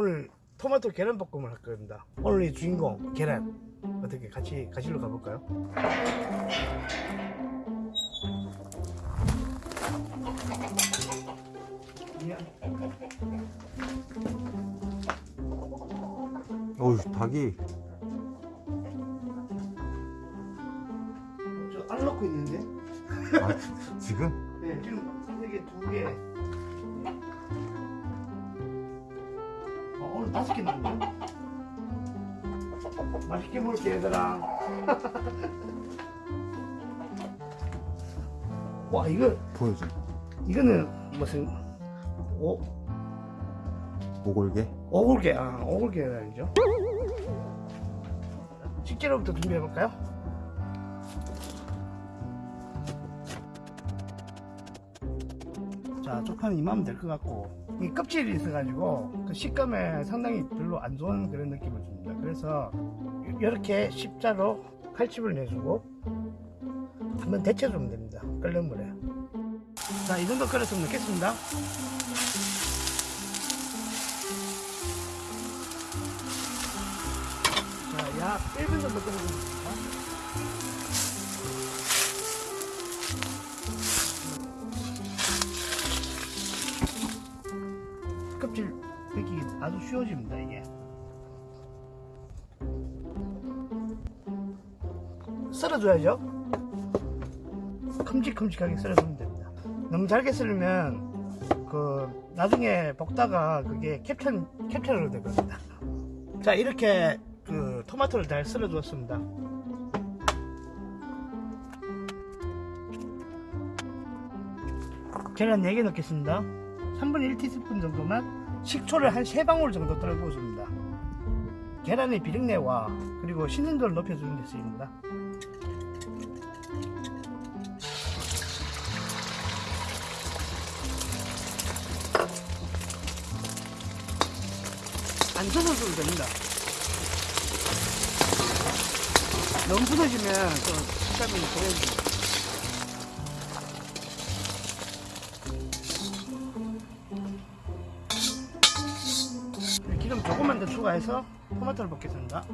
오늘 토마토 계란 볶음을 할 겁니다. 오늘의 주인공 계란 어떻게 같이 가실러 가볼까요? 어우 닭이 저안 넣고 있는데? 아, 지금 네, 지금 이게 두 개. 어, 개 남네. 맛있게 먹을게 얘들아. 와 이거 보여줘 이거는 무슨 오 오골개 오골계 아 오골계란이죠. 식재료부터 준비해 볼까요? 자 쪽파는 이만하면 될 것 같고 이 껍질이 있어가지고 그 식감에 상당히 별로 안 좋은 그런 느낌을 줍니다. 그래서 이렇게 십자로 칼집을 내주고 한번 데쳐주면 됩니다. 끓는 물에. 자, 이 정도 끓였으면 넣겠습니다. 자, 약 1분 정도 끓여줍니다. 벗기기 아주 쉬워집니다, 이게. 썰어줘야죠. 큼직큼직하게 썰어주면 됩니다. 너무 잘게 썰으면 그 나중에 볶다가 그게 캡처 캡처로 되거든요. 자 이렇게 그 토마토를 잘 썰어 주었습니다. 계란 4개 넣겠습니다. 3분의 1 티스푼 정도만 식초를 한 3방울 정도 떨고 줍니다. 계란의 비린내와 그리고 신선도를 높여주는 데 쓰입니다. 안 젖어줘도 됩니다. 너무 부서지면 또 식감이 보여집니다. 기름 조금만 더 추가해서 토마토를 볶겠습니다.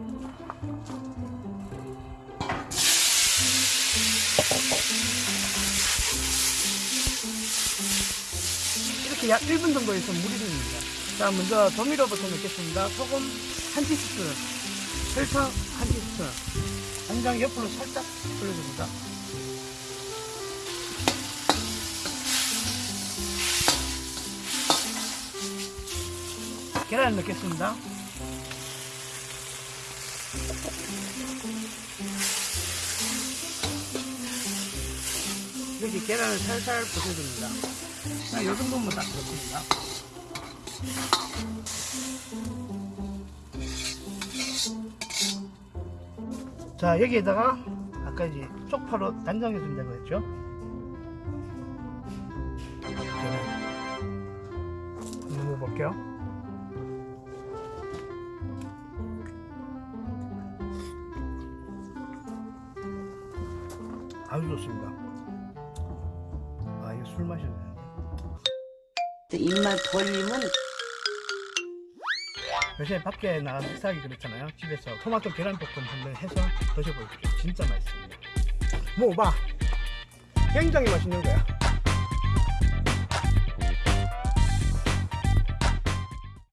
이렇게 약 1분 정도에서 물이 됩니다. 자, 먼저 조미료부터 넣겠습니다. 소금 한 티스푼, 설탕 한 티스푼, 간장 옆으로 살짝 돌려줍니다. 계란을 넣겠습니다. 이렇게 계란을 살살 부숴줍니다. 자, 이 정도면 딱 좋습니다. 자, 여기에다가 아까 이제 쪽파로 단장해 준다고 했죠? 계란. 먹어볼게요. 아주 좋습니다. 아, 이거 술 마셔야 되는데. 입만 벌리면 요새 밖에 나가서 식사하기 그렇잖아요. 집에서 토마토 계란볶음 한번 해서 드셔보십시오. 진짜 맛있습니다. 먹어봐. 굉장히 맛있는 거야.